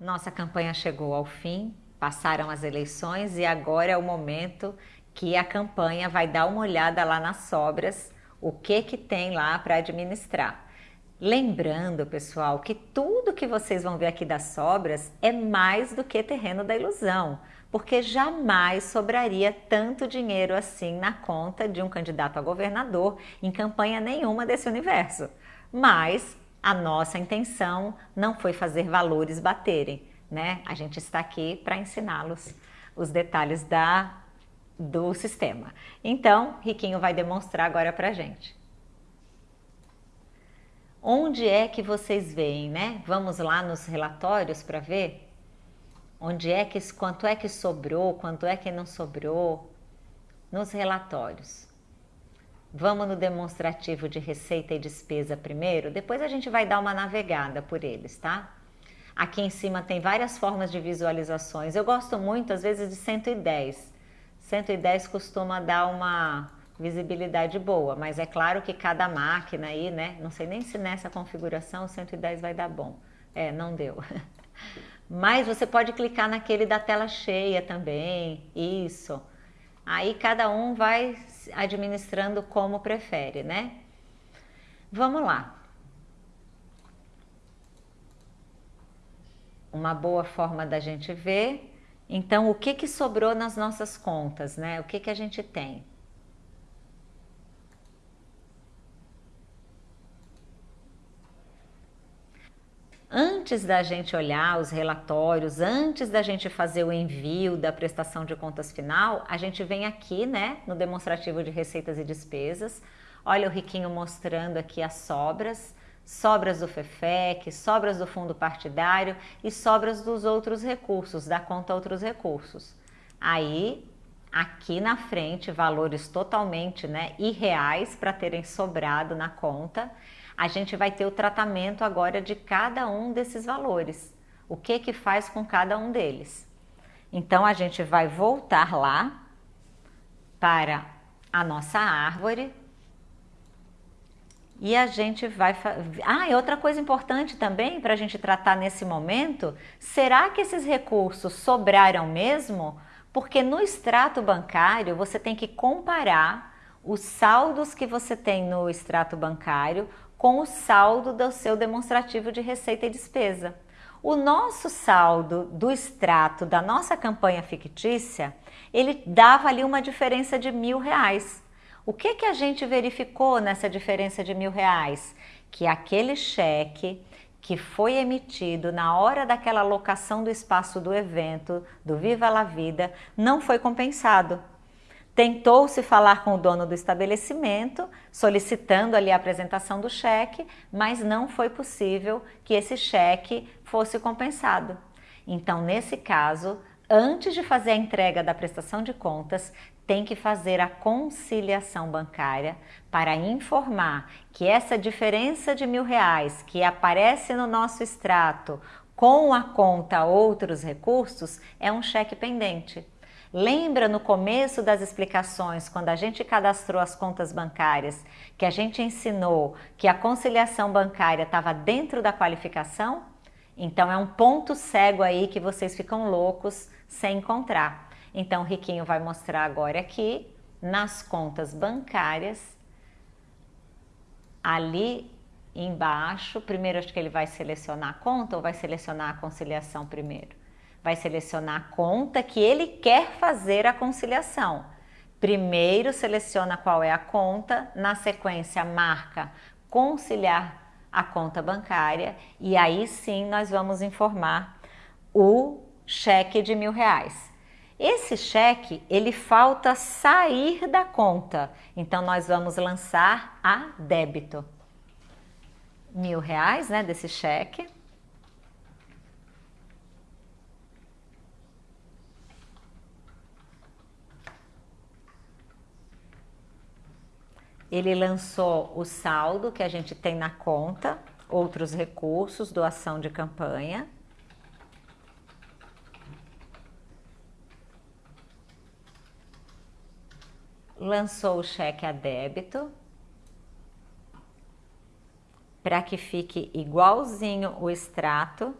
Nossa campanha chegou ao fim, passaram as eleições e agora é o momento que a campanha vai dar uma olhada lá nas sobras, o que que tem lá para administrar. Lembrando, pessoal, que tudo que vocês vão ver aqui das sobras é mais do que terreno da ilusão, porque jamais sobraria tanto dinheiro assim na conta de um candidato a governador em campanha nenhuma desse universo. Mas a nossa intenção não foi fazer valores baterem, né? A gente está aqui para ensiná-los os detalhes da, do sistema. Então, Riquinho vai demonstrar agora para a gente. Onde é que vocês veem, né? Vamos lá nos relatórios para ver onde é que quanto é que sobrou, quanto é que não sobrou nos relatórios. Vamos no demonstrativo de receita e despesa primeiro, depois a gente vai dar uma navegada por eles, tá? Aqui em cima tem várias formas de visualizações. Eu gosto muito, às vezes, de 110. 110 costuma dar uma visibilidade boa, mas é claro que cada máquina aí, né? Não sei nem se nessa configuração 110 vai dar bom. É, não deu. Mas você pode clicar naquele da tela cheia também, isso. Aí cada um vai administrando como prefere, né? Vamos lá. Uma boa forma da gente ver. Então, o que, que sobrou nas nossas contas, né? O que, que a gente tem? Antes da gente olhar os relatórios, antes da gente fazer o envio da prestação de contas final, a gente vem aqui, né, no demonstrativo de receitas e despesas. Olha o Riquinho mostrando aqui as sobras, sobras do FEFEC, sobras do fundo partidário e sobras dos outros recursos, da conta outros recursos. Aí, aqui na frente, valores totalmente né, irreais para terem sobrado na conta a gente vai ter o tratamento agora de cada um desses valores. O que que faz com cada um deles. Então, a gente vai voltar lá para a nossa árvore e a gente vai... Ah, e outra coisa importante também para a gente tratar nesse momento, será que esses recursos sobraram mesmo? Porque no extrato bancário você tem que comparar os saldos que você tem no extrato bancário com o saldo do seu demonstrativo de receita e despesa. O nosso saldo do extrato da nossa campanha fictícia, ele dava ali uma diferença de mil reais. O que, que a gente verificou nessa diferença de mil reais? Que aquele cheque que foi emitido na hora daquela locação do espaço do evento, do Viva la Vida, não foi compensado. Tentou-se falar com o dono do estabelecimento, solicitando ali a apresentação do cheque, mas não foi possível que esse cheque fosse compensado. Então, nesse caso, antes de fazer a entrega da prestação de contas, tem que fazer a conciliação bancária para informar que essa diferença de mil reais que aparece no nosso extrato com a conta outros recursos é um cheque pendente. Lembra no começo das explicações, quando a gente cadastrou as contas bancárias, que a gente ensinou que a conciliação bancária estava dentro da qualificação? Então é um ponto cego aí que vocês ficam loucos sem encontrar. Então o Riquinho vai mostrar agora aqui, nas contas bancárias, ali embaixo, primeiro acho que ele vai selecionar a conta ou vai selecionar a conciliação primeiro? Vai selecionar a conta que ele quer fazer a conciliação. Primeiro seleciona qual é a conta, na sequência marca conciliar a conta bancária e aí sim nós vamos informar o cheque de mil reais. Esse cheque, ele falta sair da conta, então nós vamos lançar a débito. Mil reais, né, desse cheque. Ele lançou o saldo que a gente tem na conta, outros recursos, doação de campanha. Lançou o cheque a débito para que fique igualzinho o extrato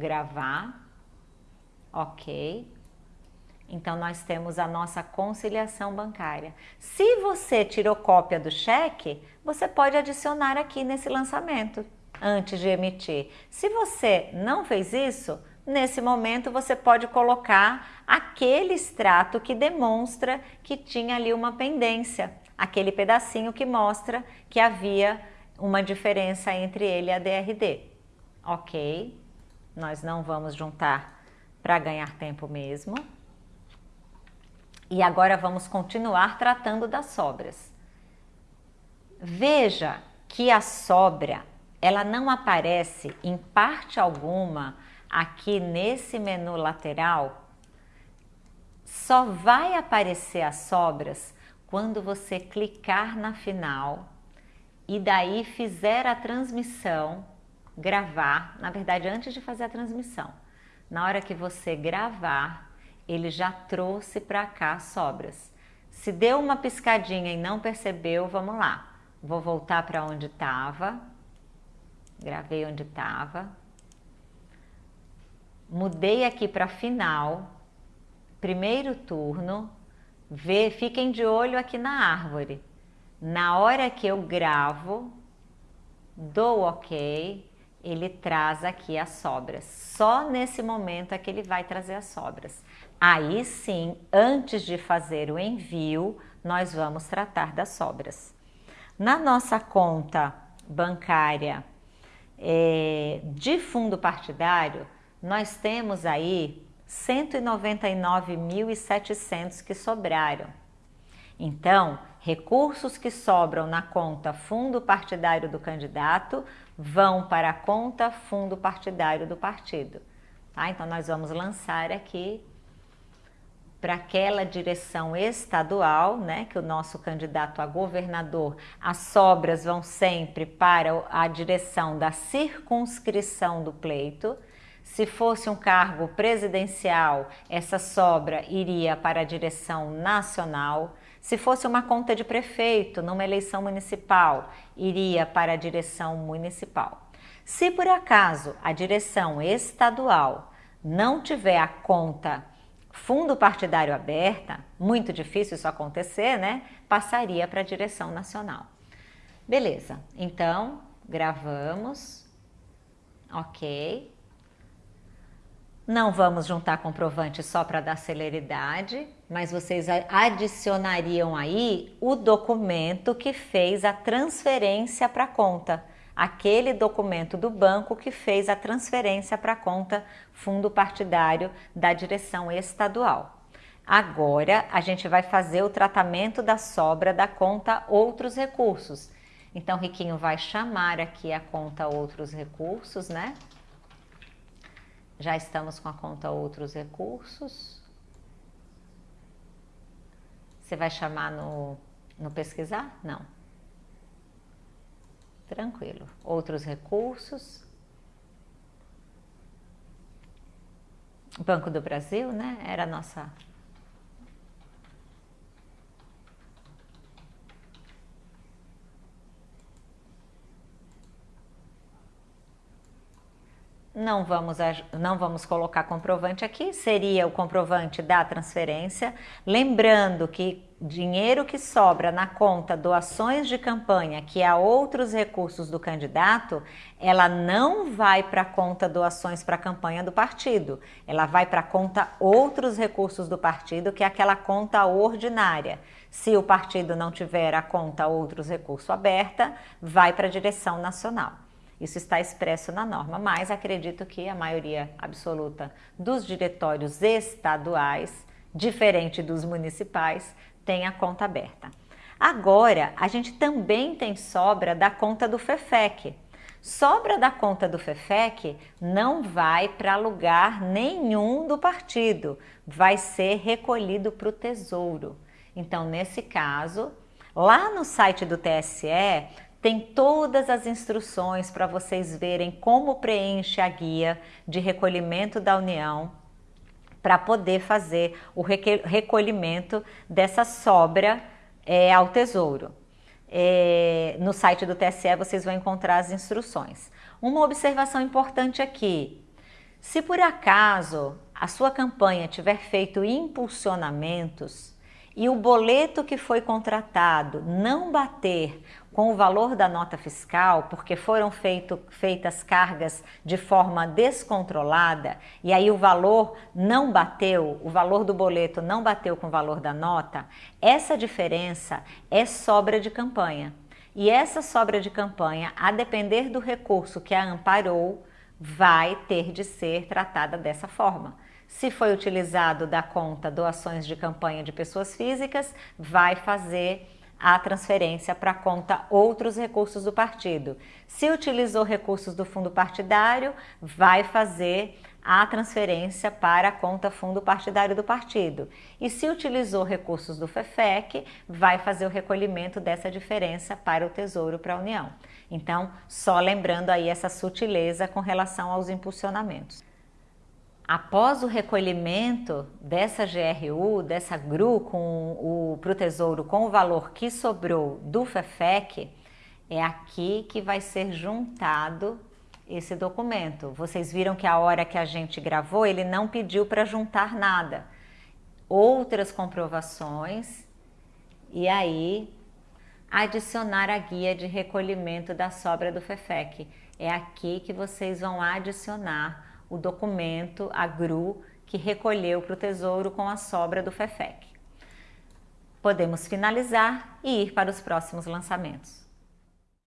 gravar, ok. Então nós temos a nossa conciliação bancária. Se você tirou cópia do cheque, você pode adicionar aqui nesse lançamento antes de emitir. Se você não fez isso, nesse momento você pode colocar aquele extrato que demonstra que tinha ali uma pendência, aquele pedacinho que mostra que havia uma diferença entre ele e a DRD. Ok, nós não vamos juntar para ganhar tempo mesmo. E agora vamos continuar tratando das sobras. Veja que a sobra, ela não aparece em parte alguma aqui nesse menu lateral. Só vai aparecer as sobras quando você clicar na final e daí fizer a transmissão, gravar, na verdade antes de fazer a transmissão. Na hora que você gravar, ele já trouxe para cá sobras. Se deu uma piscadinha e não percebeu, vamos lá. Vou voltar para onde estava. Gravei onde estava. Mudei aqui para final. Primeiro turno. Vê, fiquem de olho aqui na árvore. Na hora que eu gravo, dou ok, ele traz aqui as sobras. Só nesse momento é que ele vai trazer as sobras. Aí sim, antes de fazer o envio, nós vamos tratar das sobras. Na nossa conta bancária é, de fundo partidário, nós temos aí 199.700 que sobraram. Então, recursos que sobram na conta fundo partidário do candidato vão para a conta fundo partidário do partido. Tá? Então, nós vamos lançar aqui para aquela direção estadual, né, que o nosso candidato a governador, as sobras vão sempre para a direção da circunscrição do pleito. Se fosse um cargo presidencial, essa sobra iria para a direção nacional. Se fosse uma conta de prefeito numa eleição municipal, iria para a direção municipal. Se por acaso a direção estadual não tiver a conta fundo partidário aberta, muito difícil isso acontecer, né? Passaria para a direção nacional. Beleza, então gravamos, ok. Não vamos juntar comprovante só para dar celeridade, mas vocês adicionariam aí o documento que fez a transferência para a conta aquele documento do banco que fez a transferência para a conta fundo partidário da direção estadual. Agora a gente vai fazer o tratamento da sobra da conta outros recursos. Então, Riquinho vai chamar aqui a conta outros recursos, né? Já estamos com a conta outros recursos. Você vai chamar no, no pesquisar? Não. Tranquilo. Outros recursos. Banco do Brasil, né? Era a nossa não vamos, não vamos colocar comprovante aqui, seria o comprovante da transferência. Lembrando que dinheiro que sobra na conta doações de campanha, que há outros recursos do candidato, ela não vai para a conta doações para a campanha do partido. Ela vai para a conta outros recursos do partido, que é aquela conta ordinária. Se o partido não tiver a conta outros recursos aberta, vai para a direção nacional. Isso está expresso na norma, mas acredito que a maioria absoluta dos diretórios estaduais, diferente dos municipais, tem a conta aberta. Agora, a gente também tem sobra da conta do FEFEC. Sobra da conta do FEFEC não vai para lugar nenhum do partido, vai ser recolhido para o Tesouro. Então, nesse caso, lá no site do TSE tem todas as instruções para vocês verem como preenche a guia de recolhimento da União para poder fazer o recolhimento dessa sobra é, ao Tesouro. É, no site do TSE vocês vão encontrar as instruções. Uma observação importante aqui: Se por acaso a sua campanha tiver feito impulsionamentos e o boleto que foi contratado não bater com o valor da nota fiscal, porque foram feito, feitas cargas de forma descontrolada e aí o valor não bateu, o valor do boleto não bateu com o valor da nota, essa diferença é sobra de campanha. E essa sobra de campanha, a depender do recurso que a amparou, vai ter de ser tratada dessa forma. Se foi utilizado da conta doações de campanha de pessoas físicas, vai fazer a transferência para conta outros recursos do partido. Se utilizou recursos do fundo partidário, vai fazer a transferência para a conta fundo partidário do partido. E se utilizou recursos do FEFEC, vai fazer o recolhimento dessa diferença para o Tesouro para a União. Então, só lembrando aí essa sutileza com relação aos impulsionamentos. Após o recolhimento dessa GRU, dessa GRU com o Tesouro com o valor que sobrou do FEFEC, é aqui que vai ser juntado esse documento. Vocês viram que a hora que a gente gravou, ele não pediu para juntar nada. Outras comprovações e aí adicionar a guia de recolhimento da sobra do FEFEC. É aqui que vocês vão adicionar o documento, a GRU, que recolheu para o Tesouro com a sobra do FEFEC. Podemos finalizar e ir para os próximos lançamentos.